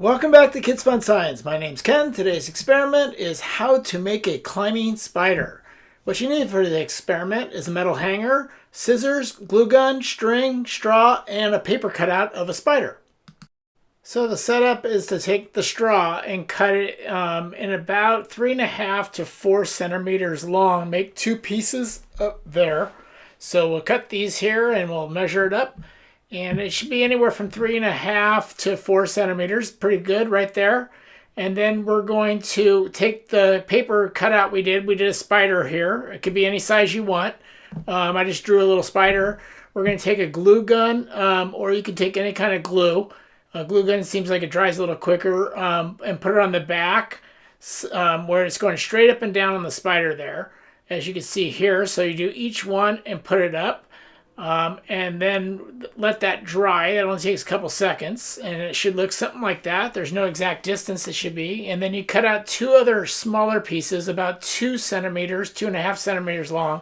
Welcome back to Kids Fun Science. My name's Ken. Today's experiment is how to make a climbing spider. What you need for the experiment is a metal hanger, scissors, glue gun, string, straw, and a paper cutout of a spider. So the setup is to take the straw and cut it um, in about three and a half to four centimeters long. Make two pieces up there. So we'll cut these here and we'll measure it up and it should be anywhere from three and a half to four centimeters. Pretty good right there. And then we're going to take the paper cutout we did. We did a spider here. It could be any size you want. Um, I just drew a little spider. We're going to take a glue gun um, or you can take any kind of glue. A glue gun seems like it dries a little quicker um, and put it on the back um, where it's going straight up and down on the spider there as you can see here. So you do each one and put it up um, and then let that dry. It only takes a couple seconds and it should look something like that. There's no exact distance it should be. And then you cut out two other smaller pieces about two centimeters, two and a half centimeters long.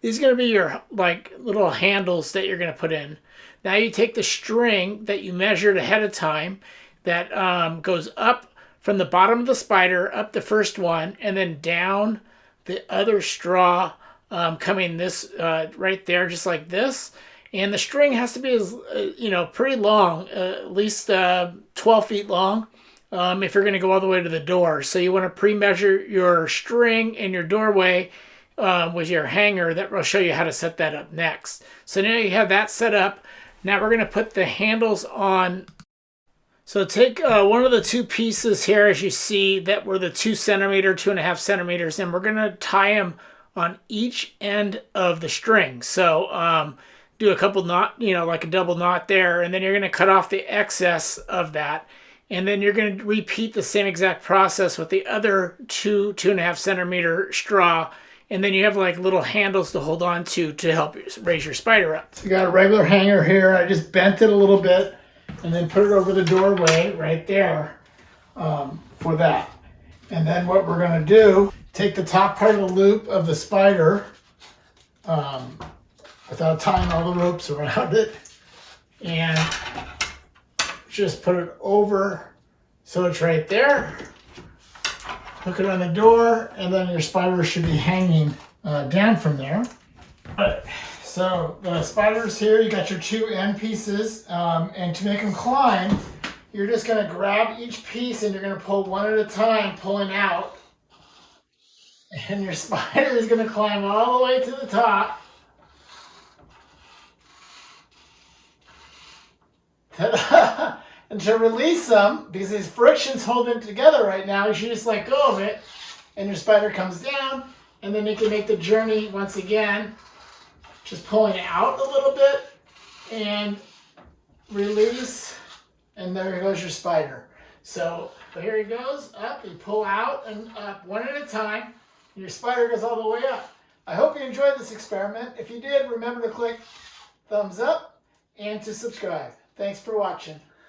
These are going to be your like little handles that you're going to put in. Now you take the string that you measured ahead of time that um, goes up from the bottom of the spider, up the first one, and then down the other straw um, coming this uh, right there, just like this. And the string has to be, as uh, you know, pretty long, uh, at least uh, 12 feet long um, if you're going to go all the way to the door. So you want to pre-measure your string and your doorway um, with your hanger. That will show you how to set that up next. So now you have that set up. Now we're going to put the handles on so take uh, one of the two pieces here, as you see, that were the two centimeter, two and a half centimeters, and we're going to tie them on each end of the string. So um, do a couple knot, you know, like a double knot there, and then you're going to cut off the excess of that. And then you're going to repeat the same exact process with the other two, two and a half centimeter straw. And then you have like little handles to hold on to to help raise your spider up. So you got a regular hanger here. I just bent it a little bit and then put it over the doorway right there um, for that. And then what we're going to do take the top part of the loop of the spider um, without tying all the ropes around it and just put it over so it's right there. Hook it on the door and then your spider should be hanging uh, down from there. Right. So the spiders here, you got your two end pieces um, and to make them climb, you're just going to grab each piece and you're going to pull one at a time, pulling out and your spider is going to climb all the way to the top. and to release them, because these friction's holding it together right now, you should just let go of it, and your spider comes down, and then you can make the journey once again, just pulling out a little bit, and release, and there goes your spider. So, here he goes, up, you pull out and up one at a time, your spider goes all the way up. I hope you enjoyed this experiment. If you did, remember to click thumbs up and to subscribe. Thanks for watching.